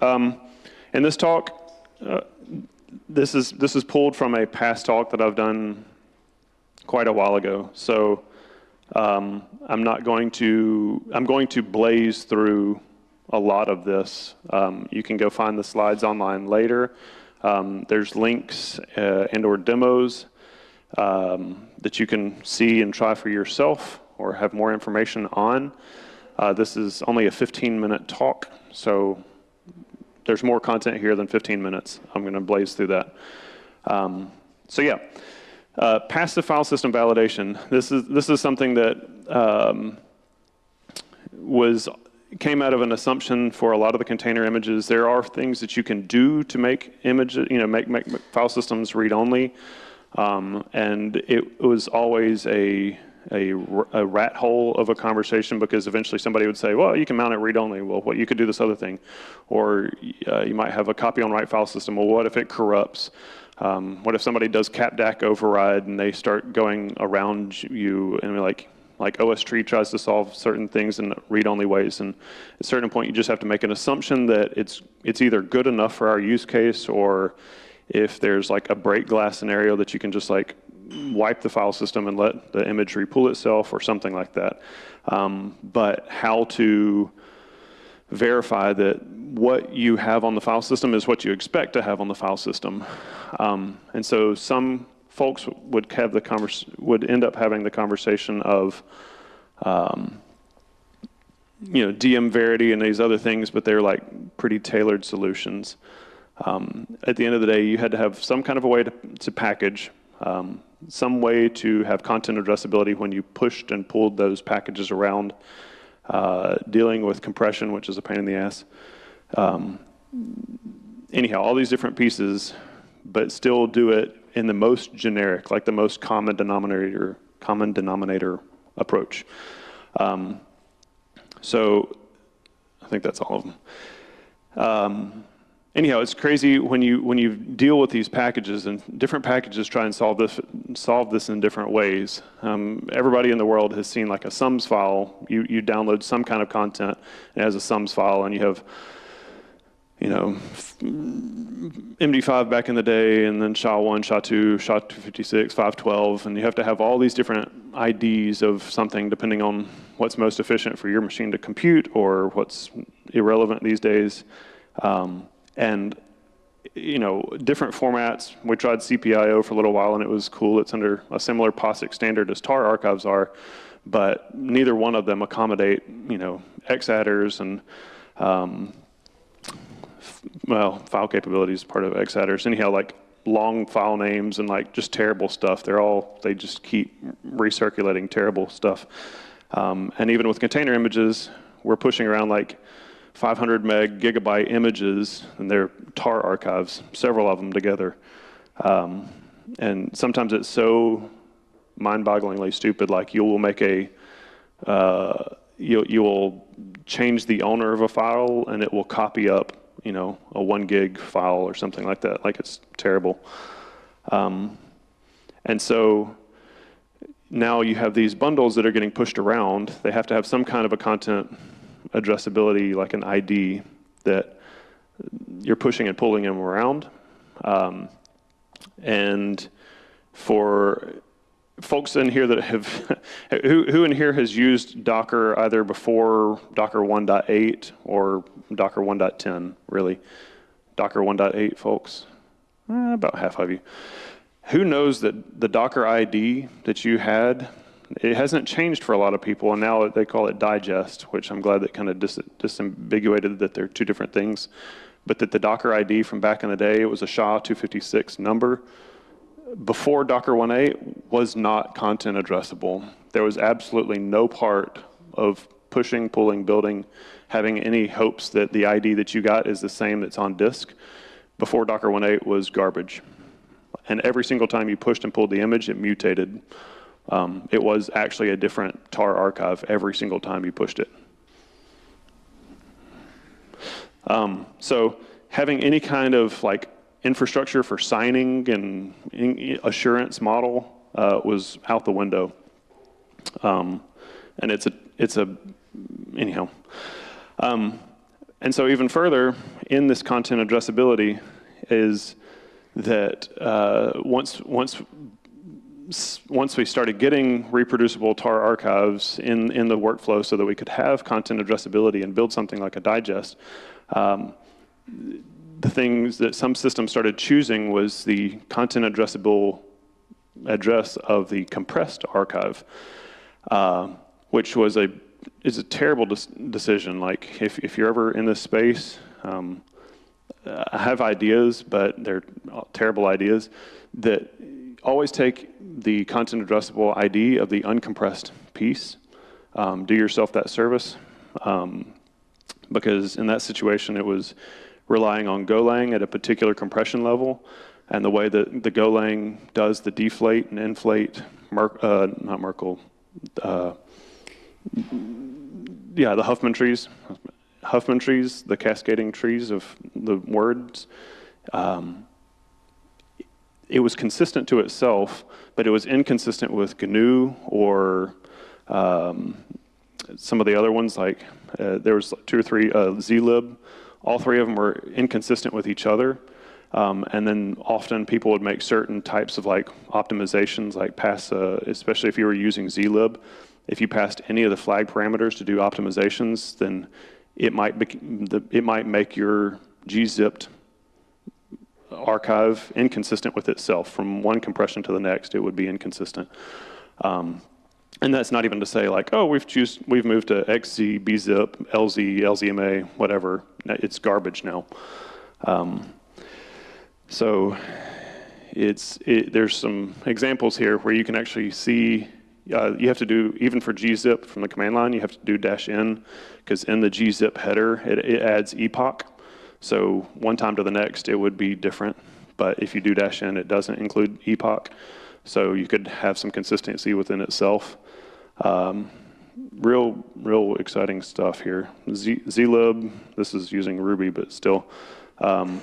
Um, in this talk, uh, this is this is pulled from a past talk that I've done quite a while ago. So um, I'm not going to I'm going to blaze through a lot of this. Um, you can go find the slides online later. Um, there's links uh, and or demos um, that you can see and try for yourself or have more information on. Uh, this is only a 15 minute talk, so there's more content here than 15 minutes. I'm going to blaze through that. Um, so yeah, uh, passive file system validation. This is this is something that um, was came out of an assumption for a lot of the container images. There are things that you can do to make image, you know, make, make file systems read only, um, and it was always a a, a, rat hole of a conversation because eventually somebody would say, well, you can mount it read-only. Well, what you could do this other thing. Or uh, you might have a copy on write file system. Well, what if it corrupts? Um, what if somebody does CAP_DAC_OVERRIDE and they start going around you and like, like OSTree tries to solve certain things in read-only ways. And at a certain point, you just have to make an assumption that it's, it's either good enough for our use case or if there's like a break glass scenario that you can just like wipe the file system and let the image repull itself or something like that. Um, but how to verify that what you have on the file system is what you expect to have on the file system. Um, and so some folks would have the convers would end up having the conversation of um, you know DM Verity and these other things, but they're like pretty tailored solutions. Um, at the end of the day, you had to have some kind of a way to, to package um, some way to have content addressability when you pushed and pulled those packages around, uh, dealing with compression, which is a pain in the ass. Um, anyhow, all these different pieces, but still do it in the most generic, like the most common denominator, common denominator approach. Um, so I think that's all of them. Um, anyhow, it's crazy when you when you deal with these packages and different packages try and solve this solve this in different ways. Um, everybody in the world has seen like a sums file. You you download some kind of content as a sums file, and you have you know MD5 back in the day, and then SHA-1, SHA-2, SHA-256, 512, and you have to have all these different IDs of something depending on what's most efficient for your machine to compute or what's irrelevant these days. Um, and you know, different formats. We tried CPIO for a little while and it was cool. It's under a similar POSIX standard as tar archives are, but neither one of them accommodate, you know, xattrs and, um, well, file capabilities part of xattrs. Anyhow, like long file names and like just terrible stuff. They're all, they just keep recirculating terrible stuff. Um, and even with container images, we're pushing around like 500 meg gigabyte images, and they're tar archives, several of them together. Um, and sometimes it's so mind-bogglingly stupid, like you will make a, uh, you, you will change the owner of a file and it will copy up, you know, a one gig file or something like that, like it's terrible. Um, and so now you have these bundles that are getting pushed around. They have to have some kind of a content addressability like an ID that you're pushing and pulling them around. Um, and for folks in here that have, who, who in here has used Docker either before Docker 1.8 or Docker 1.10, really? Docker 1.8 folks? Eh, about half of you. Who knows that the Docker ID that you had it hasn't changed for a lot of people, and now they call it digest, which I'm glad that kind of dis disambiguated that they're two different things. But that the Docker ID from back in the day, it was a SHA-256 number. Before Docker 1.8 was not content addressable. There was absolutely no part of pushing, pulling, building, having any hopes that the ID that you got is the same that's on disk. Before Docker 1.8 was garbage. And every single time you pushed and pulled the image, it mutated. Um, it was actually a different tar archive every single time you pushed it. Um, so having any kind of like infrastructure for signing and assurance model uh, was out the window. Um, and it's a, it's a, anyhow. Um, and so even further in this content addressability is that uh, once once once we started getting reproducible tar archives in, in the workflow so that we could have content addressability and build something like a digest, um, the things that some systems started choosing was the content addressable address of the compressed archive, uh, which was a is a terrible decision. Like if, if you're ever in this space, um, I have ideas, but they're terrible ideas that always take the content addressable ID of the uncompressed piece. Um, do yourself that service. Um, because in that situation, it was relying on Golang at a particular compression level. And the way that the Golang does the deflate and inflate, Mer uh, not Merkle, uh, yeah, the Huffman trees, Huffman trees, the cascading trees of the words. Um, it was consistent to itself, but it was inconsistent with GNU or um, some of the other ones. Like uh, there was two or three uh, zlib. All three of them were inconsistent with each other. Um, and then often people would make certain types of like optimizations, like pass, uh, especially if you were using zlib. If you passed any of the flag parameters to do optimizations, then it might be, it might make your gzipped archive inconsistent with itself. From one compression to the next, it would be inconsistent. Um, and that's not even to say like, oh, we've choose, we've moved to XZ, BZIP, LZ, LZMA, whatever. It's garbage now. Um, so it's it, there's some examples here where you can actually see uh, you have to do even for gzip from the command line you have to do dash n because in the gzip header it, it adds epoch so one time to the next, it would be different. But if you do dash in, it doesn't include epoch. So you could have some consistency within itself. Um, real, real exciting stuff here. Zlib, this is using Ruby, but still. Um,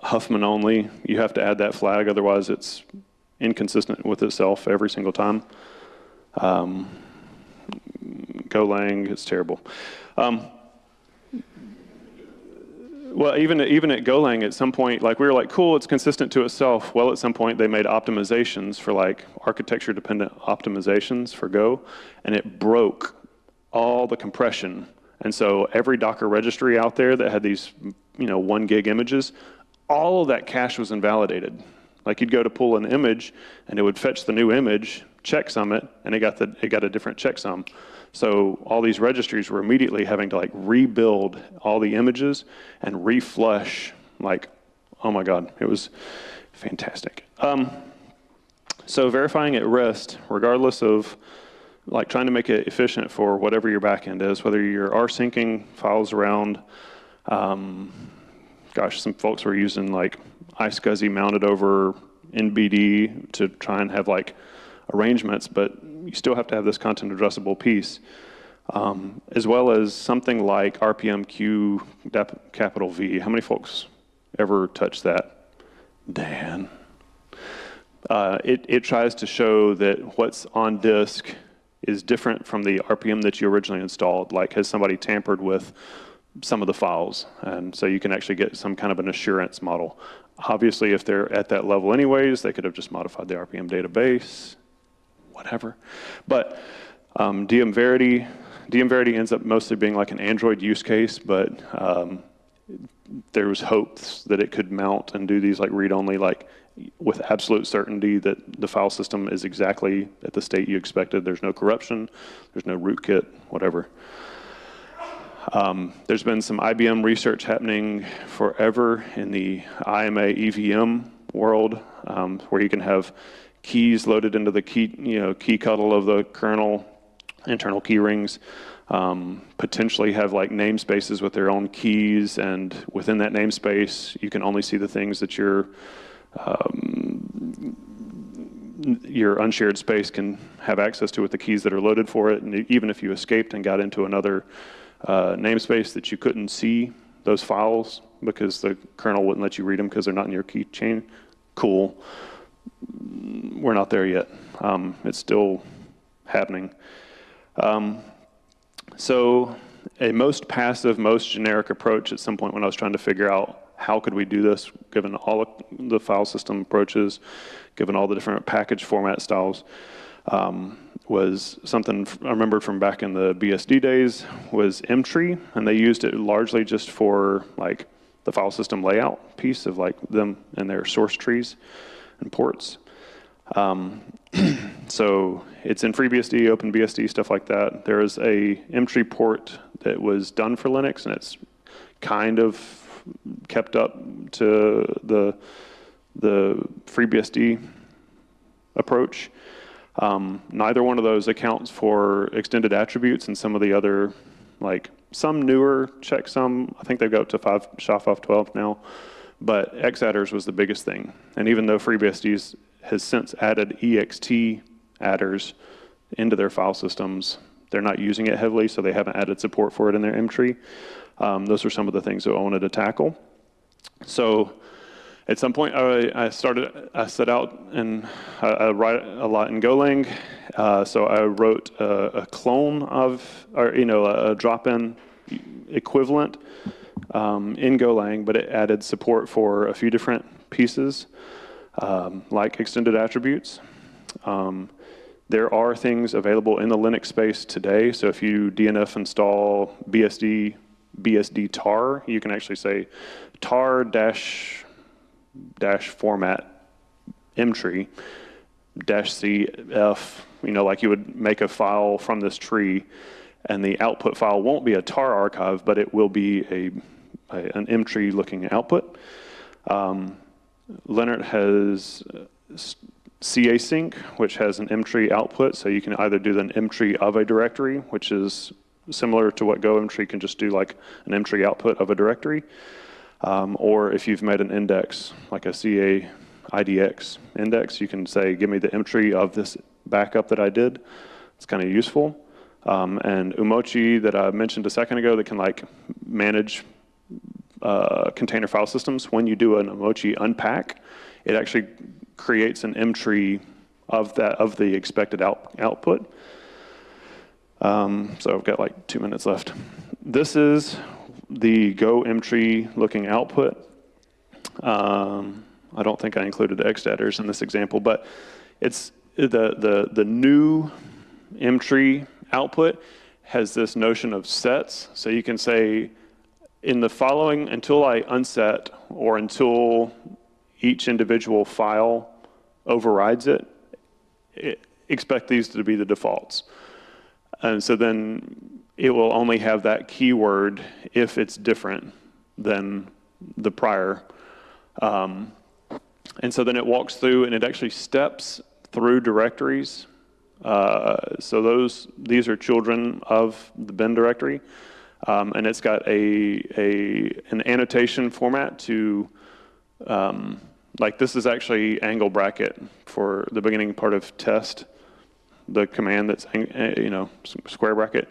Huffman only, you have to add that flag, otherwise it's inconsistent with itself every single time. Um, Golang, it's terrible. Um, well, even even at Golang, at some point, like we were like, cool, it's consistent to itself. Well, at some point, they made optimizations for like architecture-dependent optimizations for Go, and it broke all the compression. And so every Docker registry out there that had these, you know, one gig images, all of that cache was invalidated. Like you'd go to pull an image, and it would fetch the new image, checksum it, and it got the it got a different checksum. So all these registries were immediately having to like rebuild all the images and reflush. Like, oh my God, it was fantastic. Um, so verifying at rest, regardless of like trying to make it efficient for whatever your backend is, whether you're rsyncing files around, um, gosh, some folks were using like iSCSI mounted over NBD to try and have like arrangements, but you still have to have this content addressable piece, um, as well as something like RPMQ capital V. How many folks ever touch that? Dan. Uh, it, it tries to show that what's on disk is different from the RPM that you originally installed. Like, has somebody tampered with some of the files? And so you can actually get some kind of an assurance model. Obviously, if they're at that level anyways, they could have just modified the RPM database whatever. But um, DM Verity, DM Verity ends up mostly being like an Android use case, but um, there was hopes that it could mount and do these like read-only, like with absolute certainty that the file system is exactly at the state you expected. There's no corruption, there's no rootkit, whatever. Um, there's been some IBM research happening forever in the IMA EVM world, um, where you can have keys loaded into the key, you know, keyctl of the kernel, internal key rings, um, potentially have like namespaces with their own keys, and within that namespace, you can only see the things that your um, your unshared space can have access to with the keys that are loaded for it. And even if you escaped and got into another uh, namespace that you couldn't see those files because the kernel wouldn't let you read them because they're not in your key chain, cool we're not there yet. Um, it's still happening. Um, so a most passive, most generic approach at some point when I was trying to figure out how could we do this, given all the file system approaches, given all the different package format styles, um, was something I remember from back in the BSD days was mtree, and they used it largely just for like the file system layout piece of like them and their source trees and ports. Um, so it's in FreeBSD, OpenBSD, stuff like that. There is a mtree port that was done for Linux, and it's kind of kept up to the the FreeBSD approach. Um, neither one of those accounts for extended attributes and some of the other, like some newer checksum. I think they've got up to five SHA-512 now, but xattrs was the biggest thing. And even though FreeBSD has since added ext adders into their file systems, they're not using it heavily, so they haven't added support for it in their mtree. Um, those are some of the things that I wanted to tackle. So at some point, I, I started, I set out and I, I write a lot in Golang. Uh, so I wrote a, a, clone of, or you know, a, a drop-in equivalent um, in Golang, but it added support for a few different pieces, um, like extended attributes. Um, there are things available in the Linux space today. So if you DNF install BSD, BSD tar, you can actually say tar dash dash format mtree dash cf, you know, like you would make a file from this tree, and the output file won't be a tar archive, but it will be a, a an mtree looking output. Um, Lennart has casync, which has an mtree output, so you can either do an mtree of a directory, which is similar to what Go mtree can just do like an mtree output of a directory, um, or if you've made an index, like a CA IDX index, you can say, give me the mtree of this backup that I did. It's kind of useful. Um, and umoci that I mentioned a second ago that can like manage uh, container file systems. When you do an umoci unpack, it actually creates an mtree of that of the expected out, output. Um, so I've got like two minutes left. This is the Go mtree looking output. Um, I don't think I included xattrs in this example, but it's the, the, the new mtree output has this notion of sets. So you can say in the following, until I unset or until each individual file overrides it, it expect these to be the defaults. And so then it will only have that keyword if it's different than the prior. Um, and so then it walks through and it actually steps through directories. Uh, so those these are children of the bin directory. Um, and it's got a, a an annotation format to um, like this is actually angle bracket for the beginning part of test, the command that's you know square bracket.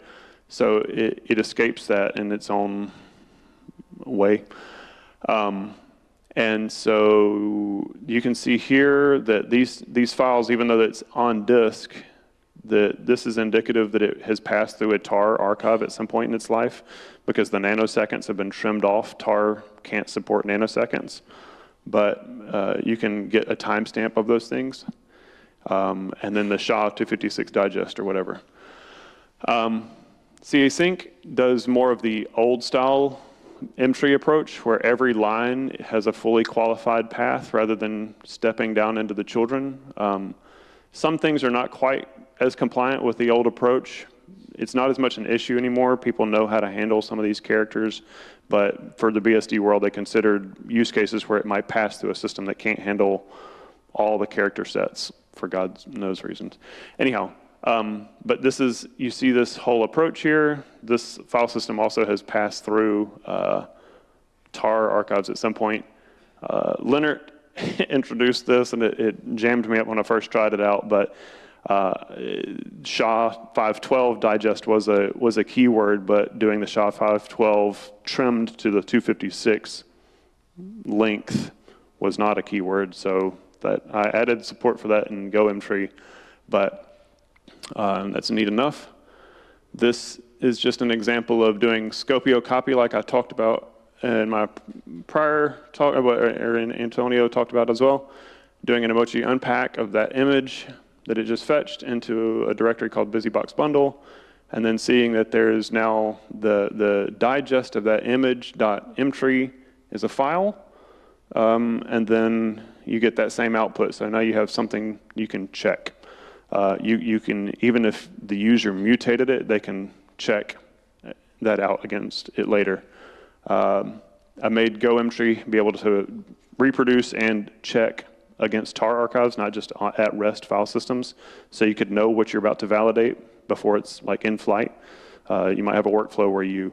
So it, it escapes that in its own way. Um, and so you can see here that these, these files, even though it's on disk, that this is indicative that it has passed through a tar archive at some point in its life because the nanoseconds have been trimmed off. tar can't support nanoseconds, but uh, you can get a timestamp of those things. Um, and then the SHA-256 digest or whatever. Um, casync does more of the old style mtree approach where every line has a fully qualified path rather than stepping down into the children. Um, some things are not quite as compliant with the old approach. It's not as much an issue anymore. People know how to handle some of these characters, but for the BSD world, they considered use cases where it might pass through a system that can't handle all the character sets for God knows reasons. Anyhow, um, but this is, you see this whole approach here. This file system also has passed through uh, tar archives at some point. Uh, Lennart introduced this and it, it, jammed me up when I first tried it out, but uh, SHA-512 digest was a, was a keyword, but doing the SHA-512 trimmed to the 256 length was not a keyword, so that I added support for that in GoMtree, but um, that's neat enough. This is just an example of doing Skopeo copy like I talked about in my prior talk, what in Antonio talked about as well. Doing an umoci unpack of that image that it just fetched into a directory called BusyBox Bundle, and then seeing that there's now the, the digest of that image.mtree is a file, um, and then you get that same output. So now you have something you can check. Uh, you, you can, even if the user mutated it, they can check that out against it later. Um, I made GoMtree be able to reproduce and check against tar archives, not just at rest file systems. So you could know what you're about to validate before it's like in flight. Uh, you might have a workflow where you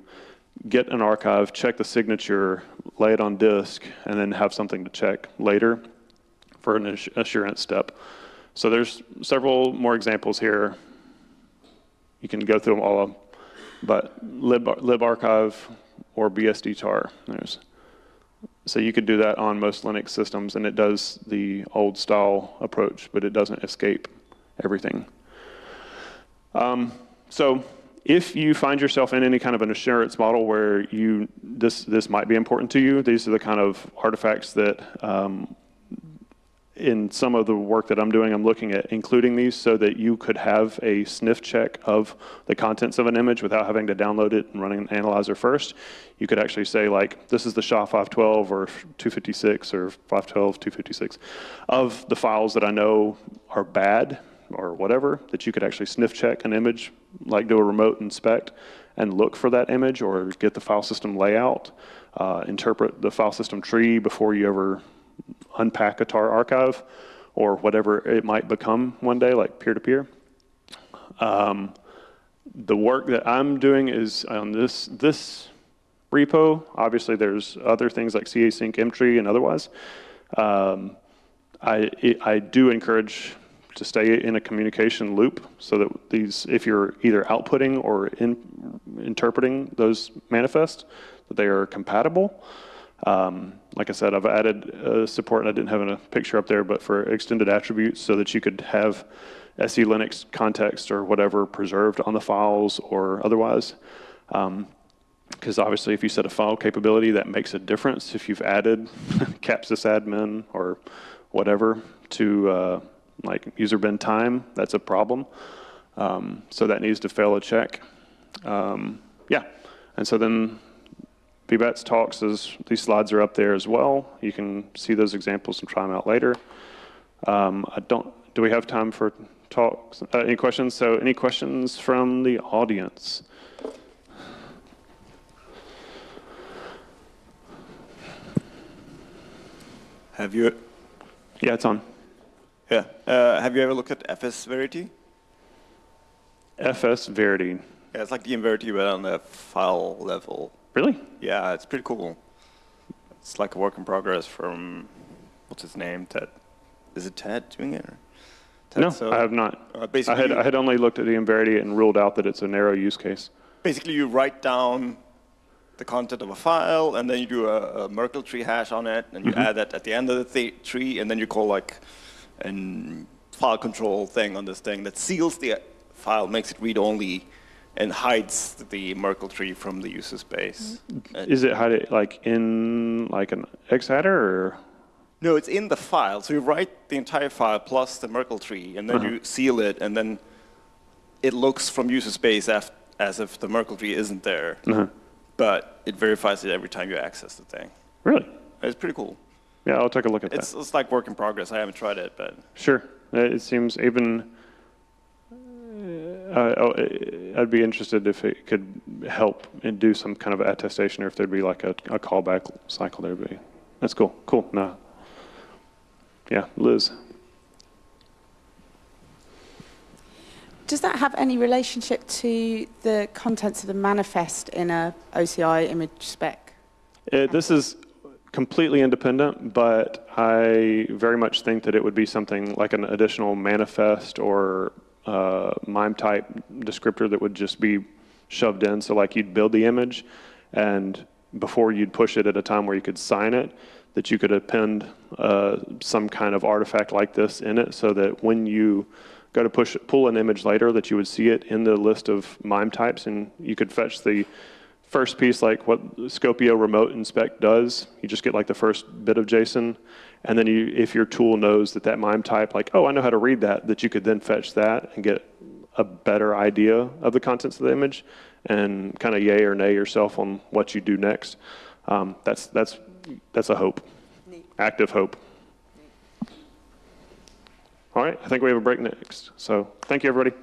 get an archive, check the signature, lay it on disk, and then have something to check later for an assurance step. So there's several more examples here. You can go through them all, but lib, libarchive or BSD tar. There's, so you could do that on most Linux systems, and it does the old style approach, but it doesn't escape everything. Um, so if you find yourself in any kind of an assurance model where you this this might be important to you, these are the kind of artifacts that um, in some of the work that I'm doing, I'm looking at including these so that you could have a sniff check of the contents of an image without having to download it and running an analyzer first. You could actually say like, this is the SHA-512 or 256 or 512, 256 of the files that I know are bad or whatever, that you could actually sniff check an image, like do a remote inspect and look for that image or get the file system layout, uh, interpret the file system tree before you ever unpack a tar archive or whatever it might become one day, like peer-to-peer. Um, the work that I'm doing is on this, this repo. Obviously, there's other things like casync, mtree, and otherwise. Um, I, I do encourage to stay in a communication loop so that these, if you're either outputting or in, interpreting those manifests, that they are compatible. Um, like I said, I've added uh, support, and I didn't have a picture up there, but for extended attributes so that you could have SE Linux context or whatever preserved on the files or otherwise. Because um, obviously, if you set a file capability, that makes a difference. If you've added CAP_SYS_ADMIN or whatever to uh, like user bin time, that's a problem. Um, so that needs to fail a check. Um, yeah, and so then vbatts talks, is, these slides are up there as well. You can see those examples and try them out later. Um, I don't, do we have time for talks? Uh, any questions? So any questions from the audience? Have you? Yeah, it's on. Yeah. Uh, have you ever looked at FS Verity? FS Verity. Yeah, it's like the Verity, but on the file level. Really? Yeah, it's pretty cool. It's like a work in progress from, what's his name, Ted? Is it Ted doing it? Ted, no, so, I have not. Uh, I, had, I had only looked at the Inverity and ruled out that it's a narrow use case. Basically, you write down the content of a file, and then you do a, a Merkle tree hash on it, and you mm -hmm. add that at the end of the th tree, and then you call like a file control thing on this thing that seals the file, makes it read-only, and hides the Merkle tree from the user space. Is it hide like in like an X-header or? No, it's in the file. So you write the entire file plus the Merkle tree, and then uh -huh. you seal it, and then it looks from user space as if the Merkle tree isn't there. Uh -huh. But it verifies it every time you access the thing. Really? It's pretty cool. Yeah, I'll take a look at it's, that. It's like work in progress. I haven't tried it, but. Sure. It seems even uh, oh, I'd be interested if it could help and do some kind of attestation or if there'd be like a, a callback cycle there. Be that's cool. Cool. No. Yeah, Liz. Does that have any relationship to the contents of the manifest in a OCI image spec? It, this is completely independent, but I very much think that it would be something like an additional manifest or uh, MIME type descriptor that would just be shoved in. So like you'd build the image and before you'd push it at a time where you could sign it, that you could append uh, some kind of artifact like this in it so that when you go to push, pull an image later, that you would see it in the list of MIME types, and you could fetch the first piece like what Skopeo Remote Inspect does. You just get like the first bit of JSON, and then you, if your tool knows that that MIME type, like, oh, I know how to read that, that you could then fetch that and get a better idea of the contents of the image, and kind of yay or nay yourself on what you do next. Um, that's that's that's a hope, active hope. All right, I think we have a break next. So thank you, everybody.